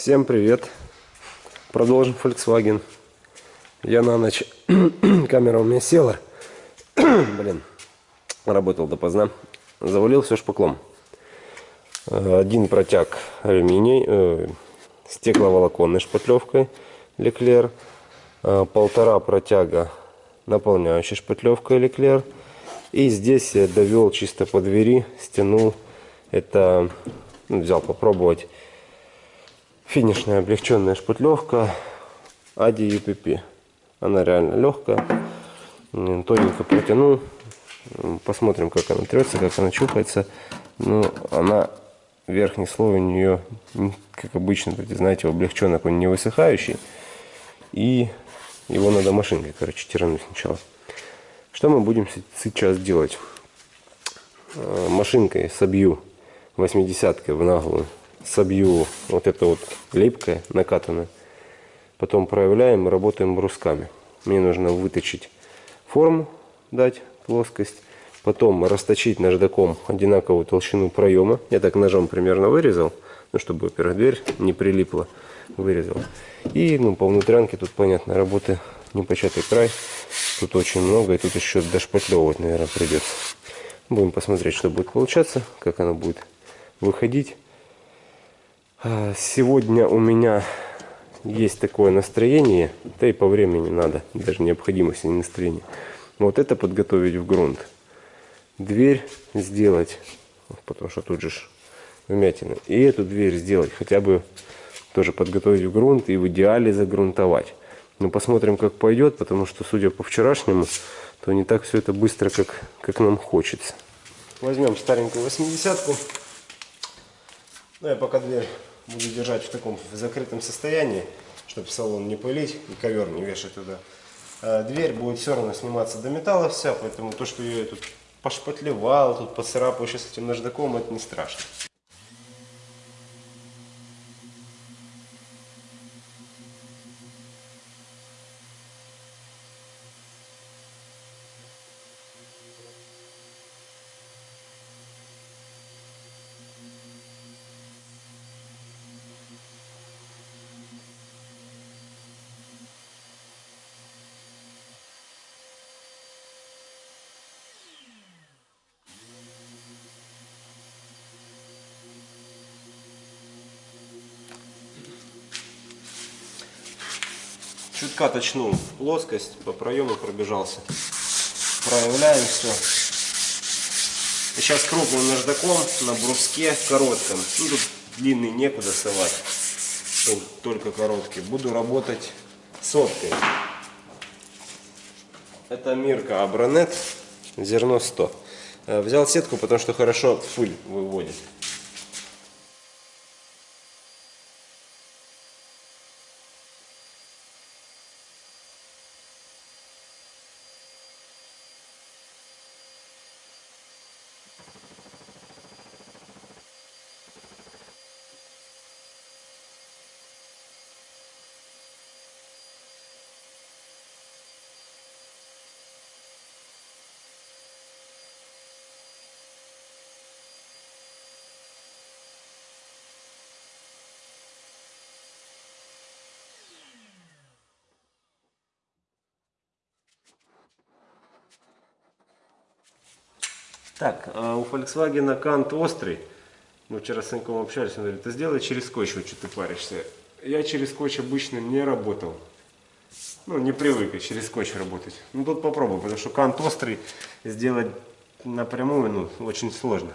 Всем привет! Продолжим Volkswagen. Я на ночь, камера у меня села, блин, работал допоздна, завалил все шпаклом. Э, один протяг алюминий, э, стекловолоконной шпатлевкой Леклер, э, полтора протяга наполняющей шпатлевкой Леклер. И здесь я довел чисто по двери, стянул, это ну, взял попробовать финишная облегченная шпутлевка Ади UPP. Она реально легкая. Тоненько протянул. Посмотрим, как она трется, как она чухается. Ну, она, верхний слой у нее, как обычно, знаете, облегченный, он не высыхающий. И его надо машинкой, короче, тирануть сначала. Что мы будем сейчас делать? Э, машинкой собью 80 в наглую собью вот это вот липкое, накатанное. Потом проявляем и работаем брусками. Мне нужно выточить форму, дать плоскость. Потом расточить наждаком одинаковую толщину проема. Я так ножом примерно вырезал, ну, чтобы, во-первых, дверь не прилипла. Вырезал. И ну, по внутрянке тут, понятно, работы непочатый край. Тут очень много, и тут еще дошпатлевывать, наверное, придется. Будем посмотреть, что будет получаться, как оно будет выходить. А, сегодня у меня есть такое настроение, да и по времени надо, даже необходимость, а не настроение. Вот это подготовить в грунт. Дверь сделать, потому что тут же вмятина. И эту дверь сделать, хотя бы тоже подготовить в грунт и в идеале загрунтовать. Но посмотрим, как пойдет, потому что, судя по вчерашнему, то не так все это быстро, как, как нам хочется. Возьмем старенькую 80-ку. Ну, я пока дверь буду держать в таком в закрытом состоянии, чтобы салон не пылить и ковер не вешать туда. А дверь будет все равно сниматься до металла вся, поэтому то, что я тут пошпатлевал, тут поцарапаю сейчас этим наждаком, это не страшно. Чутка точнул в плоскость, по проему пробежался. Проявляем все. Сейчас крупным наждаком на бруске коротком. Ну, тут длинный некуда совать, только короткий. Буду работать соткой. Это Мирка Абронет, зерно 100. Э, взял сетку, потому что хорошо пыль выводит. Так, а у Volkswagen кант острый. Мы вчера с Саньком общались, он говорит, ты сделай через скотч, вот что ты паришься. Я через скотч обычно не работал. Ну, не привык через скотч работать. Ну, тут попробую, потому что кант острый сделать напрямую, ну, очень сложно.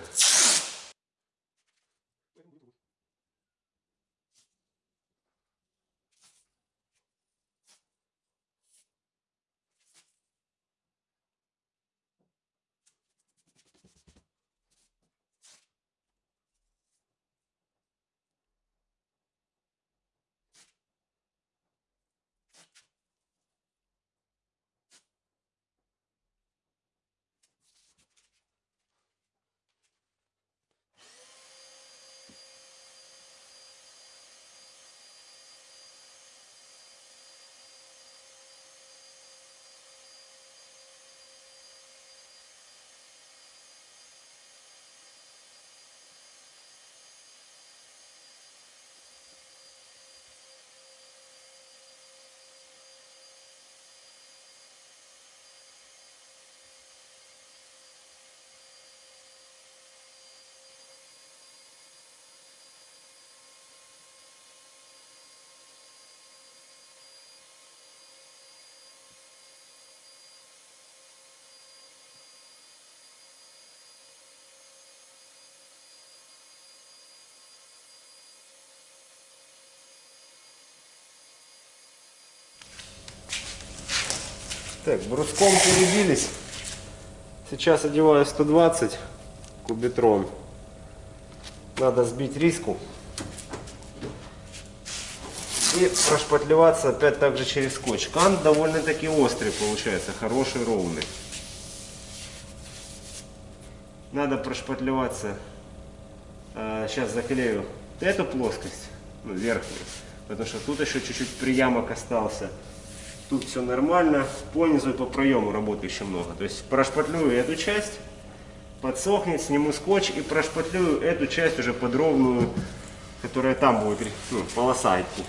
Так, бруском перебились. Сейчас одеваю 120 кубитрон. Надо сбить риску. И прошпатлеваться опять также через скотч. Кант довольно-таки острый получается, хороший, ровный. Надо прошпатлеваться. А, сейчас заклею эту плоскость, ну, верхнюю. Потому что тут еще чуть-чуть приямок остался. Тут все нормально. По низу и по проему работы еще много. То есть прошпатлюю эту часть, подсохнет, сниму скотч и прошпатлюю эту часть уже под ровную, которая там будет, ну, полоса идти.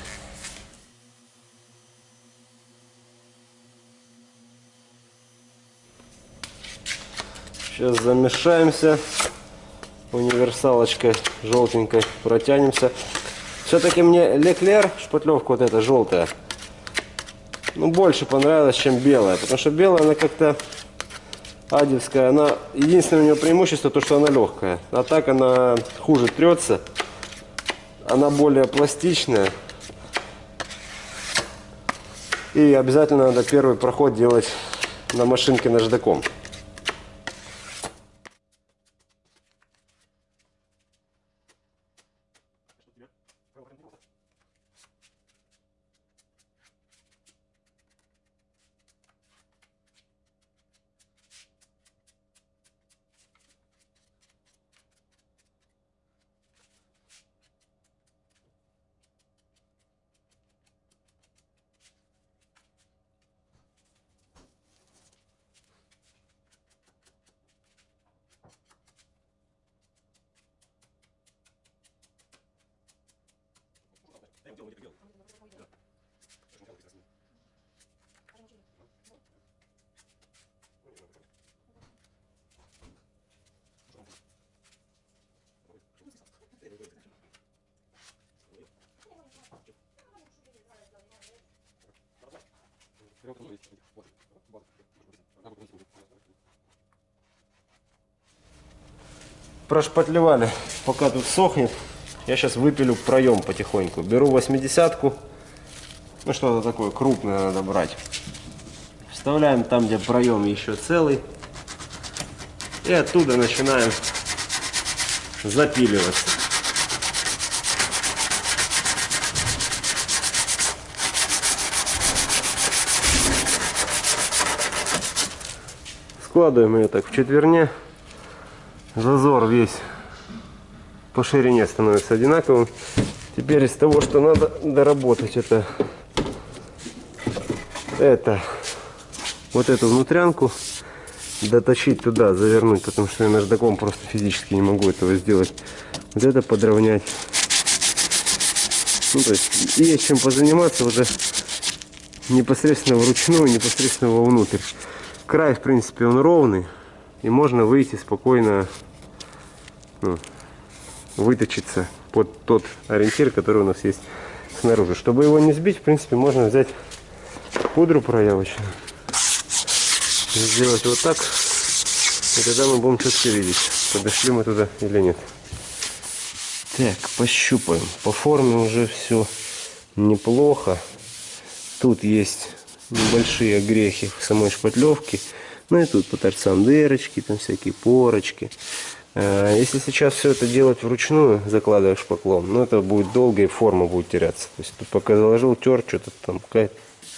Сейчас замешаемся универсалочкой желтенькой, протянемся. Все-таки мне Леклер, шпатлевка вот эта желтая, ну, больше понравилась, чем белая. Потому что белая, она как-то адевская. Она, единственное у нее преимущество, то, что она легкая. А так она хуже трется. Она более пластичная. И обязательно надо первый проход делать на машинке наждаком. Прошпатлевали, пока тут сохнет. Я сейчас выпилю проем потихоньку. Беру 80-ку. Ну что-то такое крупное надо брать. Вставляем там, где проем еще целый. И оттуда начинаем запиливаться. Складываем ее так в четверне. Зазор весь по ширине становится одинаковым. Теперь из того, что надо доработать, это, это вот эту внутрянку доточить туда, завернуть, потому что я наждаком просто физически не могу этого сделать. Вот это подровнять. Ну, то есть есть чем позаниматься уже непосредственно вручную, непосредственно вовнутрь. Край, в принципе, он ровный. И можно выйти спокойно, ну, выточиться под тот ориентир, который у нас есть снаружи. Чтобы его не сбить, в принципе, можно взять пудру проявочную. Сделать вот так. И тогда мы будем четко видеть, подошли мы туда или нет. Так, пощупаем. По форме уже все неплохо. Тут есть небольшие грехи в самой шпатлевке. Ну и тут по торцам дырочки, там всякие порочки. Э, если сейчас все это делать вручную, закладывая шпаклом, ну это будет долго и форма будет теряться. То есть тут пока заложил, тер, что-то там,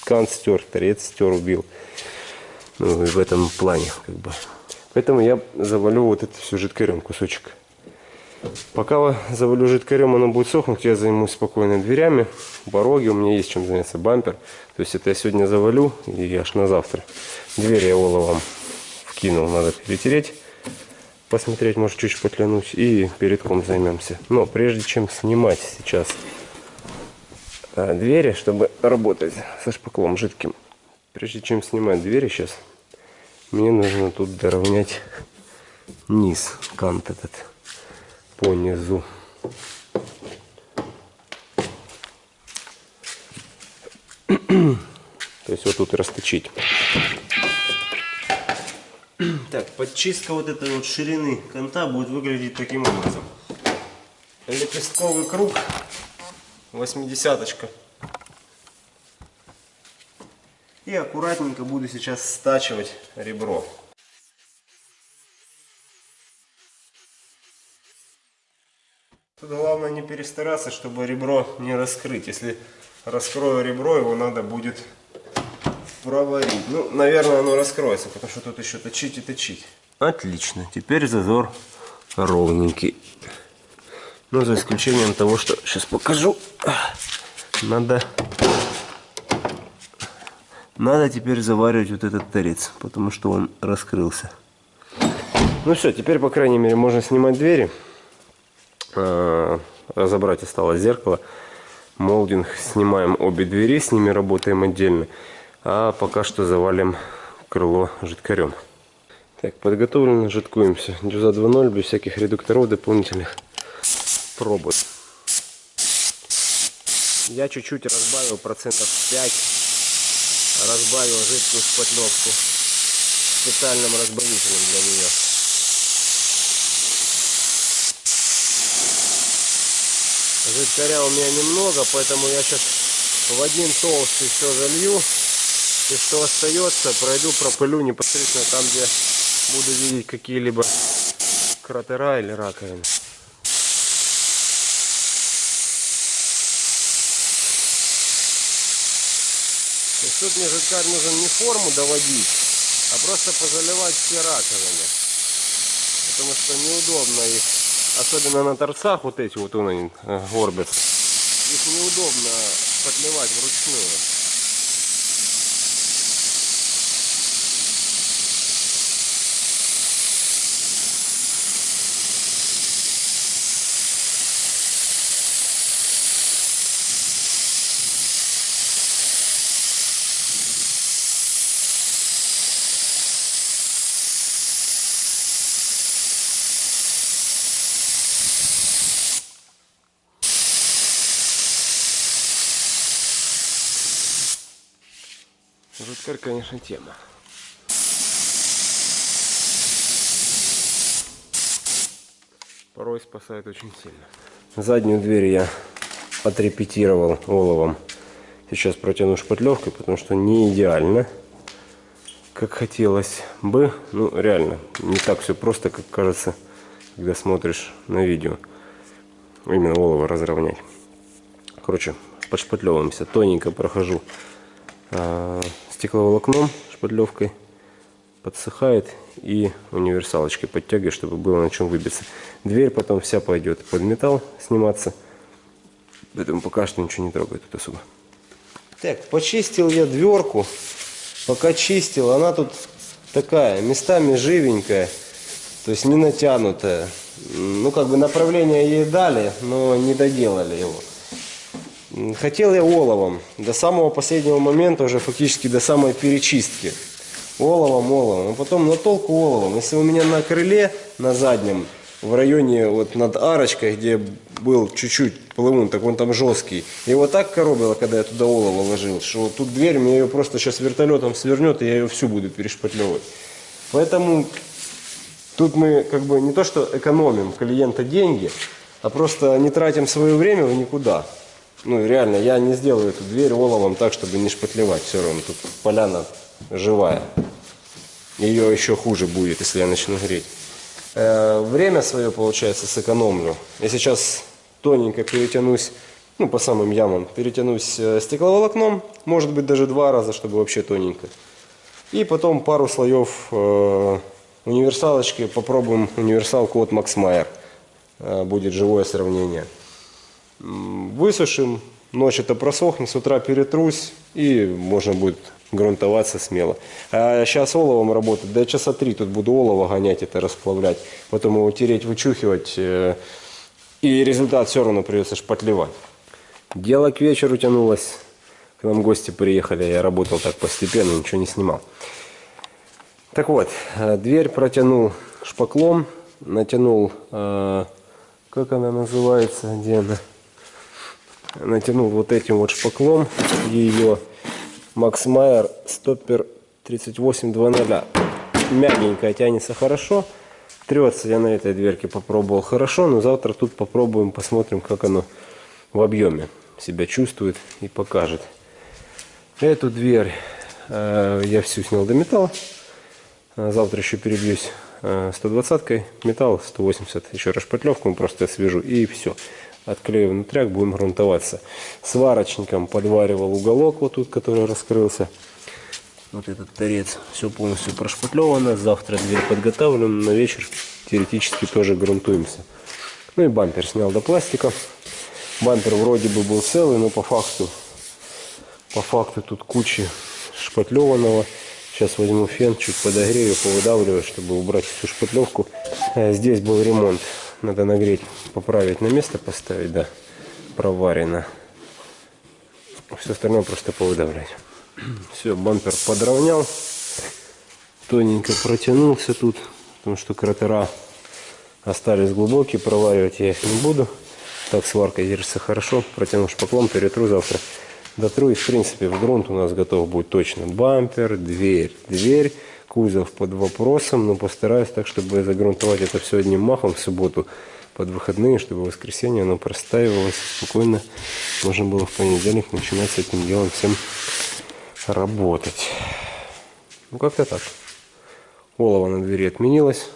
кант стер, торец стер, убил. Ну и в этом плане как бы. Поэтому я завалю вот это все жидкорем кусочек. Пока завалю жидкорем, оно будет сохнуть, я займусь спокойно дверями, пороги, у меня есть чем заняться, бампер. То есть это я сегодня завалю и аж на завтра. Дверь я оловом вкинул, надо перетереть, посмотреть, может чуть потлянуть и передком займемся. Но прежде чем снимать сейчас а, двери, чтобы работать со шпаклом жидким, прежде чем снимать двери сейчас, мне нужно тут доровнять низ, кант этот по низу. То есть вот тут расточить. Так, подчистка вот этой вот ширины канта будет выглядеть таким образом. Лепестковый круг, восьмидесяточка. И аккуратненько буду сейчас стачивать ребро. Тут главное не перестараться, чтобы ребро не раскрыть. Если раскрою ребро, его надо будет проварить. Ну, наверное, оно раскроется, потому что тут еще точить и точить. Отлично. Теперь зазор ровненький. Ну, за исключением того, что сейчас покажу. Надо, надо теперь заваривать вот этот торец, потому что он раскрылся. Ну все, теперь, по крайней мере, можно снимать двери. А, разобрать осталось зеркало. Молдинг снимаем обе двери, с ними работаем отдельно. А пока что завалим крыло жидкарем. Так, подготовлено, жидкуемся. Дюза 2.0, без всяких редукторов дополнительных. Пробуй. Я чуть-чуть разбавил, процентов 5. Разбавил жидкую шпатлевку специальным разбавителем для нее. Жидкаря у меня немного, поэтому я сейчас в один толстый все залью. И что остается, пройду, пропылю непосредственно там, где буду видеть какие-либо кратера или раковины. То тут мне жидкарь нужен не форму доводить, а просто позаливать все раковины. Потому что неудобно их, особенно на торцах вот эти вот они э, горбятся, их неудобно подливать вручную. Жуткарь, конечно, тема. Порой спасает очень сильно. Заднюю дверь я отрепетировал оловом. Сейчас протяну шпатлевкой, потому что не идеально, как хотелось бы. Ну, реально, не так все просто, как кажется, когда смотришь на видео. Именно олово разровнять. Короче, подшпатлевываемся. Тоненько прохожу а, стекловолокном шпатлевкой подсыхает и универсалочкой подтягиваю, чтобы было на чем выбиться. Дверь потом вся пойдет под металл сниматься. Поэтому пока что ничего не трогаю тут особо. Так, почистил я дверку. Пока чистил, она тут такая, местами живенькая. То есть не натянутая. Ну, как бы направление ей дали, но не доделали его. Хотел я оловом до самого последнего момента, уже фактически до самой перечистки. Оловом, оловом. А потом на толку оловом. Если у меня на крыле, на заднем, в районе вот над арочкой, где был чуть-чуть плывун, так он там жесткий. Его так коробило, когда я туда олово ложил, что тут дверь мне ее просто сейчас вертолетом свернет, и я ее всю буду перешпатлевывать. Поэтому тут мы как бы не то что экономим клиента деньги, а просто не тратим свое время в никуда. Ну, реально, я не сделаю эту дверь оловом так, чтобы не шпатлевать. Все равно тут поляна живая. Ее еще хуже будет, если я начну греть. Э, время свое, получается, сэкономлю. Я сейчас тоненько перетянусь, ну, по самым ямам, перетянусь э, стекловолокном. Может быть, даже два раза, чтобы вообще тоненько. И потом пару слоев э, универсалочки. Попробуем универсалку от Max Meyer. Э, будет живое сравнение высушим, ночь это просохнет, с утра перетрусь и можно будет грунтоваться смело. А сейчас оловом работать, до часа три тут буду олово гонять, это расплавлять, потом его тереть, вычухивать, э, и результат все равно придется шпатлевать. Дело к вечеру тянулось, к нам гости приехали, я работал так постепенно, ничего не снимал. Так вот, э, дверь протянул шпаклом, натянул, э, как она называется, где она? Натянул вот этим вот шпаклом ее Макс Майер стоппер 3820 мягенькая тянется хорошо трется я на этой дверке попробовал хорошо но завтра тут попробуем посмотрим как оно в объеме себя чувствует и покажет эту дверь э, я всю снял до металла. А Завтра еще перебьюсь э, 120-кой. Металл 180. Еще расшпатлевку просто свяжу и все. Отклею внутряк, будем грунтоваться. Сварочником подваривал уголок вот тут, который раскрылся. Вот этот торец. Все полностью прошпатлевано. Завтра дверь подготавливаем. На вечер теоретически тоже грунтуемся. Ну и бампер снял до пластика. Бампер вроде бы был целый, но по факту, по факту тут куча шпатлеванного. Сейчас возьму фен, чуть подогрею, повыдавливаю, чтобы убрать всю шпатлевку. А Здесь был ремонт. Надо нагреть, поправить на место, поставить, да, проварено. Все остальное просто повыдавливать. Все, бампер подровнял. Тоненько протянулся тут, потому что кратера остались глубокие, проваривать я их не буду. Так сварка держится хорошо. Протяну шпаклом, перетру завтра. Дотру и в принципе в грунт у нас готов будет точно бампер, дверь, дверь, кузов под вопросом, но постараюсь так, чтобы загрунтовать это все одним махом в субботу под выходные, чтобы в воскресенье оно простаивалось спокойно. Можно было в понедельник начинать с этим делом всем работать. Ну как-то так. Олово на двери отменилось,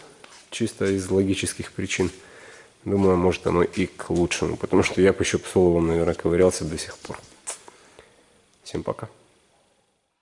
чисто из логических причин. Думаю, может оно и к лучшему, потому что я с оловом, наверное, ковырялся до сих пор. Всем пока.